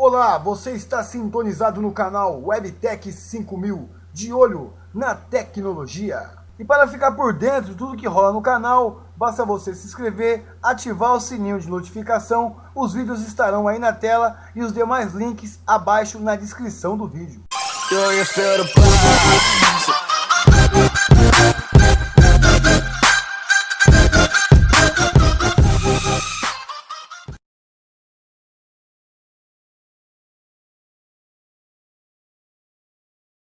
Olá, você está sintonizado no canal Webtech 5000, de olho na tecnologia. E para ficar por dentro de tudo que rola no canal, basta você se inscrever, ativar o sininho de notificação, os vídeos estarão aí na tela e os demais links abaixo na descrição do vídeo.